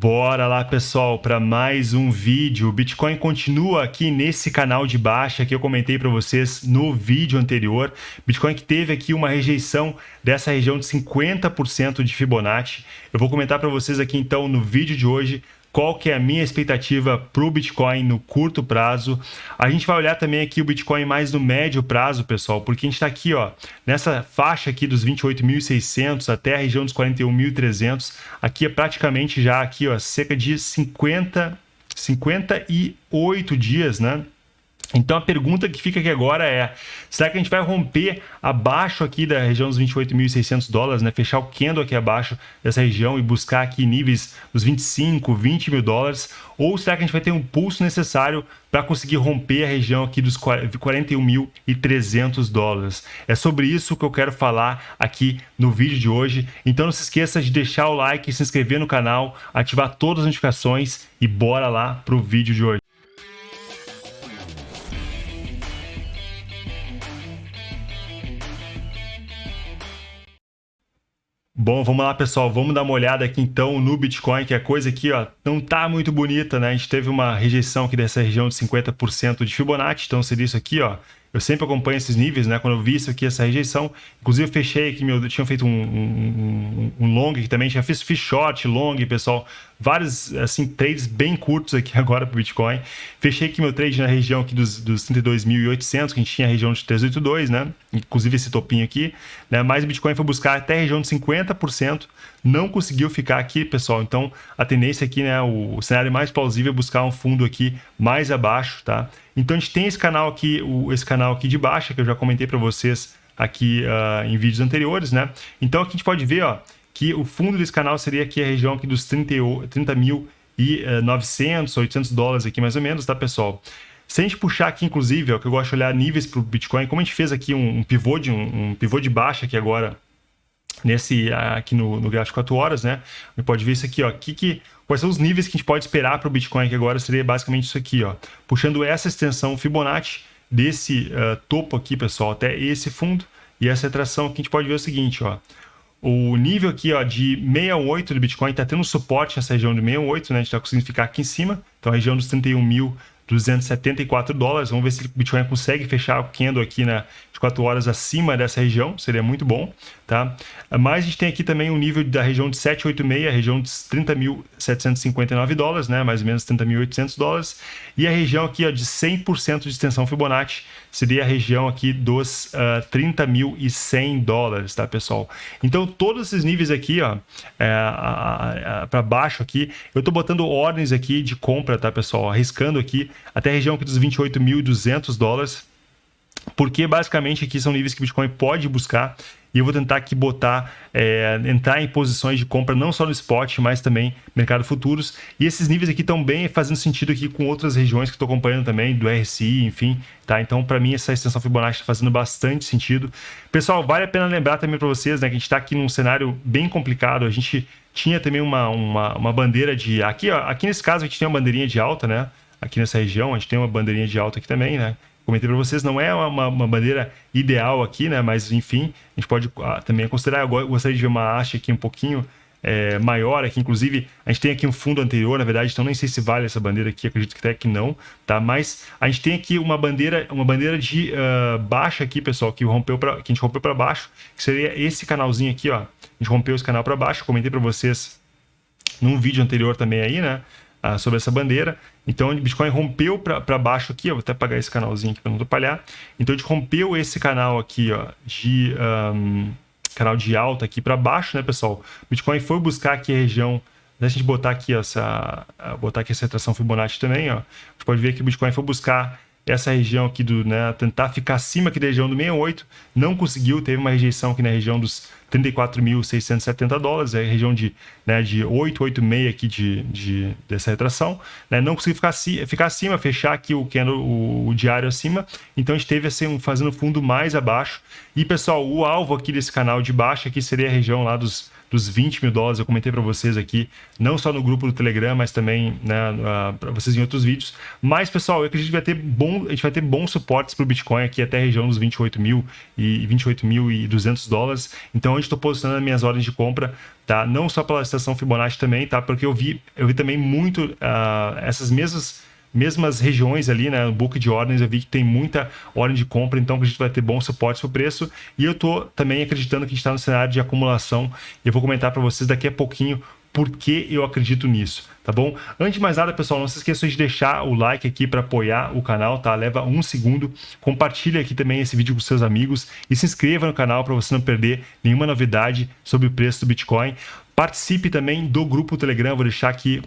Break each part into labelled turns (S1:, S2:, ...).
S1: Bora lá, pessoal, para mais um vídeo. O Bitcoin continua aqui nesse canal de baixa que eu comentei para vocês no vídeo anterior. Bitcoin que teve aqui uma rejeição dessa região de 50% de Fibonacci. Eu vou comentar para vocês aqui então no vídeo de hoje qual que é a minha expectativa para o Bitcoin no curto prazo. A gente vai olhar também aqui o Bitcoin mais no médio prazo, pessoal, porque a gente está aqui ó, nessa faixa aqui dos 28.600 até a região dos 41.300. Aqui é praticamente já aqui ó, cerca de 50, 58 dias, né? Então a pergunta que fica aqui agora é, será que a gente vai romper abaixo aqui da região dos 28.600 dólares, né? fechar o candle aqui abaixo dessa região e buscar aqui níveis dos 25, 20 mil dólares? Ou será que a gente vai ter um pulso necessário para conseguir romper a região aqui dos 41.300 dólares? É sobre isso que eu quero falar aqui no vídeo de hoje. Então não se esqueça de deixar o like, se inscrever no canal, ativar todas as notificações e bora lá para o vídeo de hoje. Bom, vamos lá, pessoal. Vamos dar uma olhada aqui então no Bitcoin, que a coisa aqui ó, não tá muito bonita, né? A gente teve uma rejeição aqui dessa região de 50% de Fibonacci, então seria isso aqui, ó. Eu sempre acompanho esses níveis, né? Quando eu vi isso aqui, essa rejeição, inclusive eu fechei aqui, meu, eu tinha feito um, um, um, long aqui também, tinha fiz, fiz short, long, pessoal, vários, assim, trades bem curtos aqui agora para o Bitcoin. Fechei aqui meu trade na região aqui dos, dos 32.800, que a gente tinha a região de 382, né? Inclusive esse topinho aqui, né? Mas o Bitcoin foi buscar até a região de 50%, não conseguiu ficar aqui, pessoal. Então, a tendência aqui, né? O, o cenário mais plausível é buscar um fundo aqui mais abaixo, tá? Então a gente tem esse canal aqui, o, esse canal aqui de baixa, que eu já comentei para vocês aqui uh, em vídeos anteriores, né? Então aqui a gente pode ver, ó, que o fundo desse canal seria aqui a região aqui dos 30, 30 mil e uh, 900, 800 dólares aqui mais ou menos, tá, pessoal? Se a gente puxar aqui, inclusive, ó, que eu gosto de olhar níveis para o Bitcoin, como a gente fez aqui um, um pivô de um, um pivô de baixa aqui agora nesse aqui no, no gráfico 4 horas, né? A gente pode ver isso aqui, ó, que, que, quais são os níveis que a gente pode esperar para o Bitcoin, que agora seria basicamente isso aqui, ó, puxando essa extensão Fibonacci desse uh, topo aqui, pessoal, até esse fundo, e essa retração aqui a gente pode ver o seguinte, ó, o nível aqui ó, de 68 do Bitcoin está tendo suporte nessa região de 68, né? A gente está conseguindo ficar aqui em cima, então a região dos 31 mil 274 dólares. Vamos ver se o Bitcoin consegue fechar o candle aqui na, de 4 horas acima dessa região, seria muito bom. Tá? Mas a gente tem aqui também um nível da região de 786, a região de 30.759 dólares, né? mais ou menos 30.800 dólares. E a região aqui ó, de 100% de extensão Fibonacci seria a região aqui dos uh, ah, 30.100 dólares, tá, pessoal? Então, todos esses níveis aqui, ó, é, para baixo aqui, eu estou botando ordens aqui de compra, tá, pessoal? Arriscando aqui até a região aqui dos 28.200 dólares, porque basicamente aqui são níveis que o Bitcoin pode buscar e eu vou tentar aqui botar, é, entrar em posições de compra não só no spot, mas também mercado futuros. E esses níveis aqui estão bem fazendo sentido aqui com outras regiões que estou acompanhando também, do RSI, enfim, tá? Então, para mim, essa extensão Fibonacci está fazendo bastante sentido. Pessoal, vale a pena lembrar também para vocês, né, que a gente está aqui num cenário bem complicado. A gente tinha também uma, uma, uma bandeira de... Aqui, ó, aqui nesse caso, a gente tem uma bandeirinha de alta, né? Aqui nessa região, a gente tem uma bandeirinha de alta aqui também, né? Comentei para vocês, não é uma, uma, bandeira ideal aqui, né? Mas enfim, a gente pode ah, também considerar. Eu gostaria de ver uma haste aqui um pouquinho é, maior aqui, inclusive a gente tem aqui um fundo anterior, na verdade, então nem sei se vale essa bandeira aqui, acredito que até que não, tá? Mas a gente tem aqui uma bandeira, uma bandeira de uh, baixa aqui, pessoal, que rompeu para que a gente rompeu para baixo, que seria esse canalzinho aqui, ó. A gente rompeu esse canal para baixo, comentei para vocês num vídeo anterior também aí, né? Sobre essa bandeira. Então, o Bitcoin rompeu para baixo aqui, ó, vou até apagar esse canalzinho aqui para não atrapalhar. Então, a gente rompeu esse canal aqui, ó, de um, canal de alta aqui para baixo, né, pessoal? O Bitcoin foi buscar aqui a região Deixa a gente botar aqui essa, botar aqui essa retração Fibonacci também, ó. A gente pode ver que o Bitcoin foi buscar essa região aqui do, né, tentar ficar acima aqui da região do 68, não conseguiu, teve uma rejeição aqui na região dos 34.670 dólares, é a região de, né, de 886 aqui de, de, dessa retração, né, não conseguiu ficar, ficar acima, fechar aqui o, o, o diário acima, então a gente teve assim, fazendo fundo mais abaixo, e pessoal, o alvo aqui desse canal de baixo aqui seria a região lá dos dos 20 mil dólares, eu comentei para vocês aqui, não só no grupo do Telegram, mas também né, uh, para vocês em outros vídeos. Mas, pessoal, eu acredito que vai ter bom, a gente vai ter bons suportes para o Bitcoin aqui até a região dos 28 mil e 28.200 dólares. Então, onde estou posicionando as minhas ordens de compra, tá? Não só pela estação Fibonacci também, tá? Porque eu vi, eu vi também muito uh, essas mesmas mesmas regiões ali, né, no book de ordens, eu vi que tem muita ordem de compra, então a gente vai ter bons suportes para o preço. E eu estou também acreditando que a gente está no cenário de acumulação. E eu vou comentar para vocês daqui a pouquinho por que eu acredito nisso, tá bom? Antes de mais nada, pessoal, não se esqueçam de deixar o like aqui para apoiar o canal, tá? Leva um segundo. Compartilhe aqui também esse vídeo com seus amigos e se inscreva no canal para você não perder nenhuma novidade sobre o preço do Bitcoin. Participe também do grupo Telegram, vou deixar aqui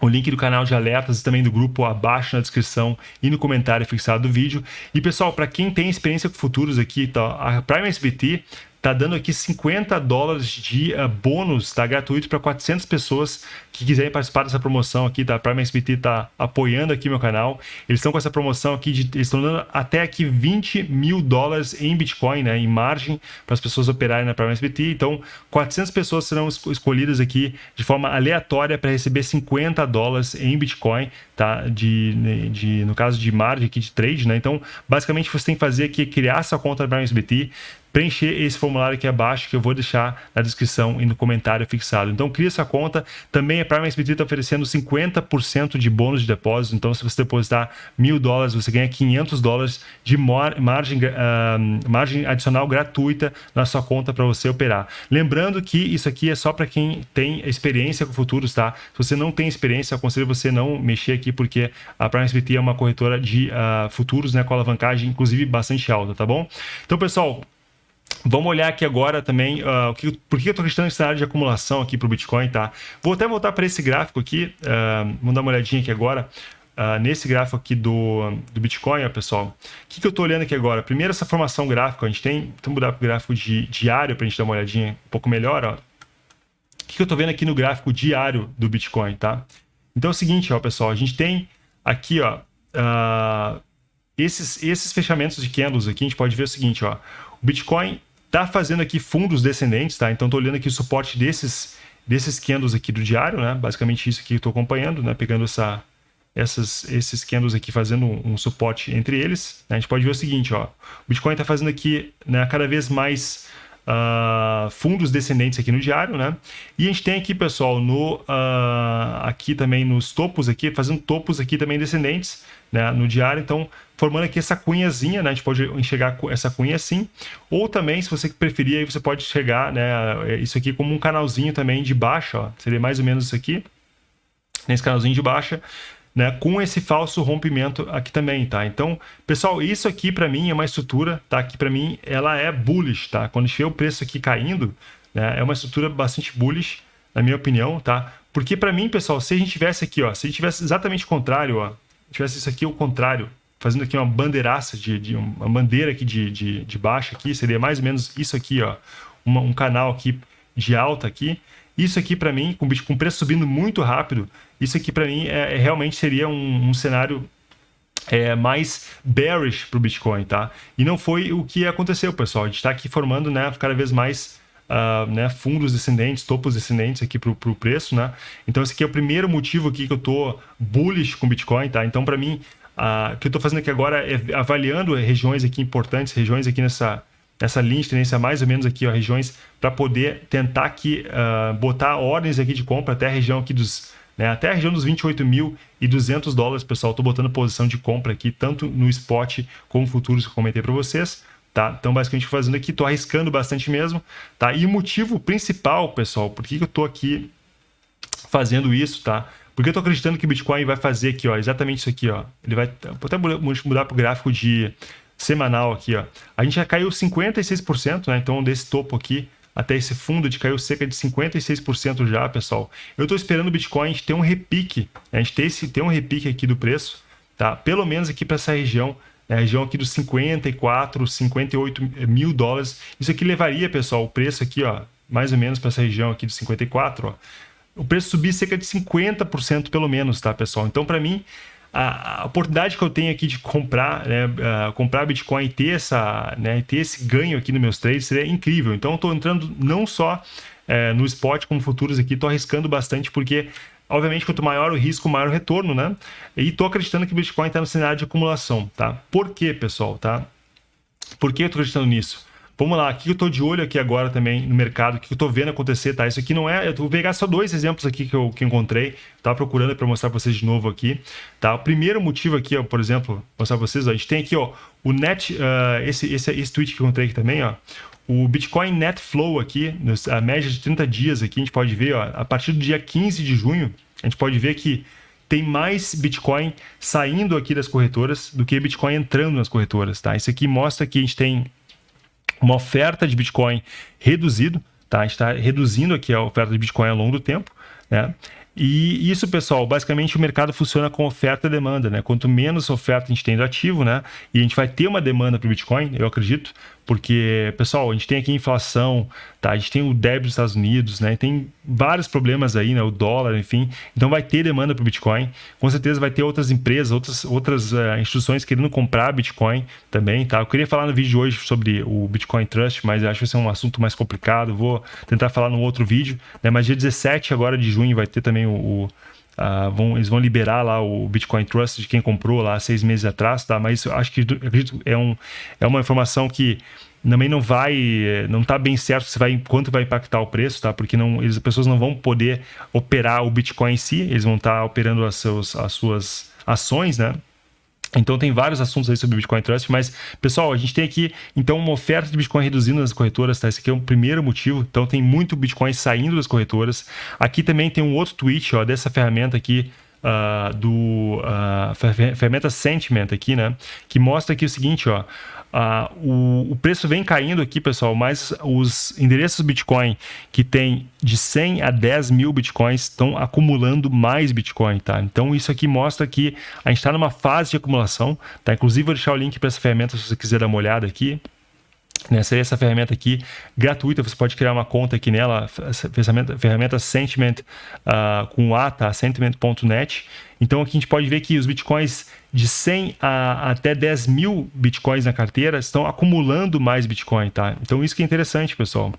S1: o link do canal de alertas e também do grupo abaixo na descrição e no comentário fixado do vídeo. E pessoal, para quem tem experiência com futuros aqui, tá, a Prime SBT tá dando aqui 50 dólares de uh, bônus, tá gratuito para 400 pessoas que quiserem participar dessa promoção aqui, tá? Prime SBT tá apoiando aqui meu canal. Eles estão com essa promoção aqui, de, eles estão dando até aqui 20 mil dólares em Bitcoin, né? Em margem para as pessoas operarem na Prime SBT. Então, 400 pessoas serão escolhidas aqui de forma aleatória para receber 50 dólares em Bitcoin, tá? De, de, no caso de margem aqui de trade, né? Então, basicamente, você tem que fazer aqui, criar essa conta da Prime SBT, preencher esse formulário aqui abaixo que eu vou deixar na descrição e no comentário fixado. Então cria essa conta. Também a Prime SBT está oferecendo 50% de bônus de depósito. Então se você depositar mil dólares, você ganha 500 dólares de margem, uh, margem adicional gratuita na sua conta para você operar. Lembrando que isso aqui é só para quem tem experiência com futuros, tá? Se você não tem experiência, eu aconselho você não mexer aqui porque a Prime SBT é uma corretora de uh, futuros, né, com alavancagem inclusive bastante alta, tá bom? Então, pessoal, Vamos olhar aqui agora também uh, que, por que eu estou acreditando nesse cenário de acumulação aqui para o Bitcoin, tá? Vou até voltar para esse gráfico aqui, uh, vamos dar uma olhadinha aqui agora. Uh, nesse gráfico aqui do, do Bitcoin, ó, pessoal, o que, que eu estou olhando aqui agora? Primeiro, essa formação gráfica, a gente tem, vamos mudar para o gráfico de, diário para a gente dar uma olhadinha um pouco melhor, ó. O que, que eu estou vendo aqui no gráfico diário do Bitcoin, tá? Então é o seguinte, ó, pessoal, a gente tem aqui, ó, uh, esses, esses fechamentos de candles aqui, a gente pode ver o seguinte, ó, o Bitcoin está fazendo aqui fundos descendentes, tá? Então estou olhando aqui o suporte desses desses candles aqui do diário, né? Basicamente isso que estou acompanhando, né? Pegando essa, essas, esses candles aqui fazendo um, um suporte entre eles. Né? A gente pode ver o seguinte, ó. O Bitcoin está fazendo aqui né, cada vez mais uh, fundos descendentes aqui no diário, né? E a gente tem aqui, pessoal, no, uh, aqui também nos topos aqui, fazendo topos aqui também descendentes, né? No diário, então formando aqui essa cunhazinha, né? A gente pode enxergar essa cunha assim, ou também, se você preferir, aí você pode chegar, né? Isso aqui como um canalzinho também de baixa, ó. Seria mais ou menos isso aqui, nesse canalzinho de baixa, né, com esse falso rompimento aqui também, tá? Então, pessoal, isso aqui para mim é uma estrutura, tá? Que para mim ela é bullish, tá? Quando a gente vê o preço aqui caindo, né, é uma estrutura bastante bullish, na minha opinião, tá? Porque para mim, pessoal, se a gente tivesse aqui, ó, se a gente tivesse exatamente o contrário, ó, tivesse isso aqui o contrário, fazendo aqui uma bandeiraça de, de uma bandeira aqui de, de, de baixa aqui, seria mais ou menos isso aqui, ó, uma, um canal aqui de alta aqui, isso aqui para mim, com, o preço subindo muito rápido, isso aqui para mim é, é, realmente seria um, um cenário é, mais bearish para o Bitcoin, tá? E não foi o que aconteceu, pessoal. A gente está aqui formando né, cada vez mais uh, né, fundos descendentes, topos descendentes aqui para o preço, né? Então esse aqui é o primeiro motivo aqui que eu estou bullish com Bitcoin, tá? Então para mim, uh, o que eu estou fazendo aqui agora é avaliando regiões aqui importantes, regiões aqui nessa essa linha de tendência mais ou menos aqui, ó, regiões, para poder tentar aqui uh, botar ordens aqui de compra até a região aqui dos, né, até a região dos 28.200 dólares, pessoal. Estou botando posição de compra aqui, tanto no spot como futuros que eu comentei para vocês. Tá? Então, basicamente, fazendo aqui, estou arriscando bastante mesmo. Tá? E o motivo principal, pessoal, por que, que eu estou aqui fazendo isso, tá? Porque eu estou acreditando que o Bitcoin vai fazer aqui, ó, exatamente isso aqui, ó. Ele vai vou até mudar para o gráfico de semanal aqui, ó. A gente já caiu 56%, né? Então, desse topo aqui até esse fundo, de caiu cerca de 56% já, pessoal. Eu estou esperando o Bitcoin ter um repique, né? a gente ter, esse, ter um repique aqui do preço, tá? Pelo menos aqui para essa região, né? a região aqui dos 54, 58 mil dólares. Isso aqui levaria, pessoal, o preço aqui, ó, mais ou menos para essa região aqui dos 54, ó, o preço subir cerca de 50% pelo menos, tá, pessoal? Então, para mim, a, a, oportunidade que eu tenho aqui de comprar, né, uh, comprar Bitcoin e ter, essa, né, ter esse ganho aqui nos meus trades seria incrível. Então, eu estou entrando não só uh, no spot como futuros aqui, estou arriscando bastante porque obviamente, quanto maior o risco, maior o retorno, né? E estou acreditando que o Bitcoin está no cenário de acumulação, tá? Por quê, pessoal, tá? Por que eu estou acreditando nisso? Vamos lá, o que eu estou de olho aqui agora também no mercado, o que eu estou vendo acontecer, tá? Isso aqui não é. Eu vou pegar só dois exemplos aqui que eu que encontrei, tá procurando para mostrar para vocês de novo aqui, tá? O primeiro motivo aqui, ó, por exemplo, mostrar para vocês, ó, a gente tem aqui, ó, o net, uh, esse, esse, esse tweet que eu encontrei aqui também, ó, o Bitcoin Net Flow aqui, a média de 30 dias aqui, a gente pode ver, ó, a partir do dia 15 de junho, a gente pode ver que tem mais Bitcoin saindo aqui das corretoras do que Bitcoin entrando nas corretoras, tá? Isso aqui mostra que a gente tem uma oferta de Bitcoin reduzido, tá? A gente está reduzindo aqui a oferta de Bitcoin ao longo do tempo, né? E isso, pessoal, basicamente o mercado funciona com oferta e demanda, né? Quanto menos oferta a gente tem do ativo, né? E a gente vai ter uma demanda para o Bitcoin, eu acredito, porque, pessoal, a gente tem aqui inflação, tá? A gente tem o débito dos Estados Unidos, né? Tem vários problemas aí, né? O dólar, enfim. Então vai ter demanda para o Bitcoin. Com certeza vai ter outras empresas, outras, outras uh, instituições querendo comprar Bitcoin também, tá? Eu queria falar no vídeo de hoje sobre o Bitcoin Trust, mas acho que vai ser um assunto mais complicado. Vou tentar falar num outro vídeo, né? Mas dia 17 agora de junho vai ter também o, o Uh, vão, eles vão liberar lá o Bitcoin Trust de quem comprou lá seis meses atrás, tá? Mas acho que acredito é, um, é uma informação que também não vai, não está bem certo se vai, quanto vai impactar o preço, tá? Porque não, eles, as pessoas não vão poder operar o Bitcoin em si, eles vão estar tá operando as, seus, as suas ações, né? Então tem vários assuntos aí sobre Bitcoin Trust, mas pessoal, a gente tem aqui então uma oferta de Bitcoin reduzindo nas corretoras, tá? Esse aqui é o primeiro motivo. Então tem muito Bitcoin saindo das corretoras. Aqui também tem um outro tweet, ó, dessa ferramenta aqui uh, do uh, ferramenta Sentiment aqui, né? Que mostra aqui o seguinte, ó. Uh, o, o, preço vem caindo aqui, pessoal, mas os endereços Bitcoin que tem de 100 a 10 mil Bitcoins estão acumulando mais Bitcoin, tá? Então isso aqui mostra que a gente está numa fase de acumulação, tá? Inclusive vou deixar o link para essa ferramenta se você quiser dar uma olhada aqui. Nessa essa ferramenta aqui gratuita, você pode criar uma conta aqui nela, ferramenta, ferramenta Sentiment uh, com A, tá? Sentiment.net. Então aqui a gente pode ver que os bitcoins de 100 a até 10 mil bitcoins na carteira estão acumulando mais bitcoin, tá? Então isso que é interessante, pessoal.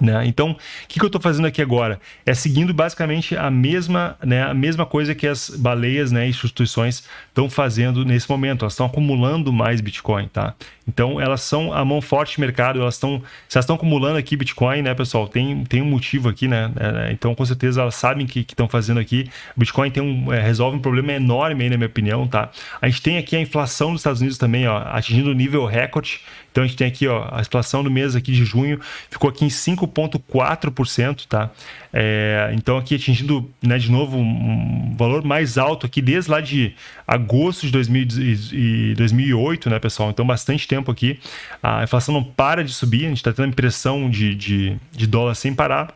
S1: Né? Então, o que, que eu estou fazendo aqui agora? É seguindo basicamente a mesma, né, a mesma coisa que as baleias né, instituições estão fazendo nesse momento. Elas estão acumulando mais Bitcoin. Tá? Então, elas são a mão forte do mercado. Elas estão, se elas estão acumulando aqui Bitcoin, né, pessoal, tem, tem um motivo aqui. Né? É, então, com certeza, elas sabem que estão fazendo aqui. Bitcoin tem um, é, resolve um problema enorme, aí, na minha opinião. Tá? A gente tem aqui a inflação dos Estados Unidos também, ó, atingindo nível recorde. Então, a gente tem aqui ó, a inflação do mês aqui de junho, ficou aqui em 5 5,4%, tá? É, então aqui atingindo, né, de novo, um valor mais alto aqui desde lá de agosto de 2000 e 2008, né, pessoal? Então bastante tempo aqui. A inflação não para de subir, a gente está tendo impressão de, de, de dólar sem parar.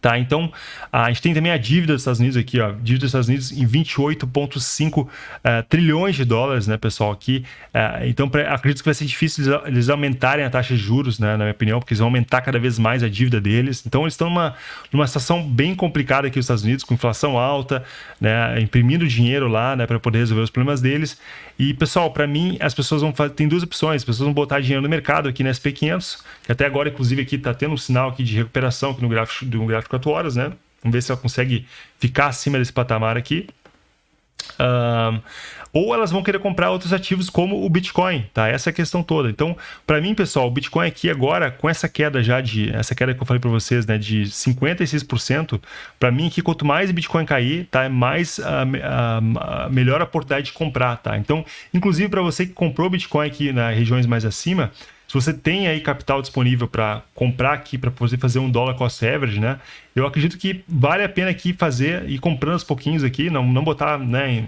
S1: Tá? Então, a gente tem também a dívida dos Estados Unidos aqui, ó, dívida dos Estados Unidos em 28,5 uh, eh, trilhões de dólares, né, pessoal, aqui. Uh, então, pra, acredito que vai ser difícil eles, aumentarem a taxa de juros, né, na minha opinião, porque eles vão aumentar cada vez mais a dívida deles. Então, eles estão numa, numa situação bem complicada aqui nos Estados Unidos, com inflação alta, né, imprimindo dinheiro lá, né, para poder resolver os problemas deles. E, pessoal, para mim, as pessoas vão fazer, tem duas opções, as pessoas vão botar dinheiro no mercado aqui na SP500, que até agora, inclusive, aqui está tendo um sinal aqui de recuperação aqui no gráfico, no gráfico 24 horas, né? Vamos ver se ela consegue ficar acima desse patamar aqui. Um, ou elas vão querer comprar outros ativos como o Bitcoin, tá? Essa é a questão toda. Então, para mim, pessoal, o Bitcoin aqui agora, com essa queda já de, essa queda que eu falei para vocês, né, de 56%, para mim aqui, quanto mais Bitcoin cair, tá? Mais a, a, a melhor oportunidade de comprar, tá? Então, inclusive para você que comprou Bitcoin aqui nas regiões mais acima, você tem aí capital disponível para comprar aqui, para poder fazer um dólar cost average, né? Eu acredito que vale a pena aqui fazer e comprando aos pouquinhos aqui, não, não botar, né?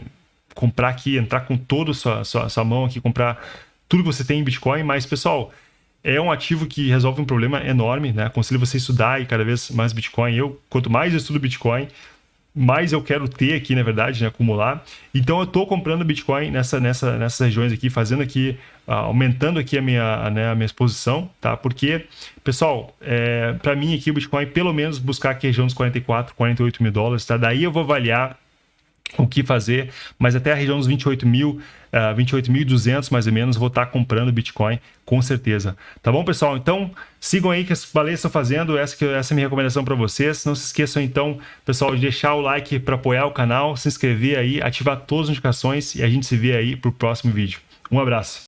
S1: Comprar aqui, entrar com toda a sua, sua, sua mão aqui, comprar tudo que você tem em Bitcoin, mas pessoal, é um ativo que resolve um problema enorme, né? Aconselho você estudar e cada vez mais Bitcoin. Eu, quanto mais eu estudo Bitcoin, mais eu quero ter aqui, na verdade, né, acumular. Então eu estou comprando Bitcoin nessa, nessa, nessas regiões aqui, fazendo aqui, uh, aumentando aqui a minha, né, a minha exposição, tá? Porque, pessoal, é, para mim aqui o Bitcoin, pelo menos buscar aqui a região dos 44, 48 mil dólares, tá? Daí eu vou avaliar o que fazer, mas até a região dos 28 mil, uh, ah, 28.200 mais ou menos, vou estar comprando Bitcoin com certeza. Tá bom, pessoal? Então, sigam aí que as baleias estão fazendo, essa, que, essa é a minha recomendação para vocês. Não se esqueçam, então, pessoal, de deixar o like para apoiar o canal, se inscrever aí, ativar todas as notificações e a gente se vê aí para o próximo vídeo. Um abraço.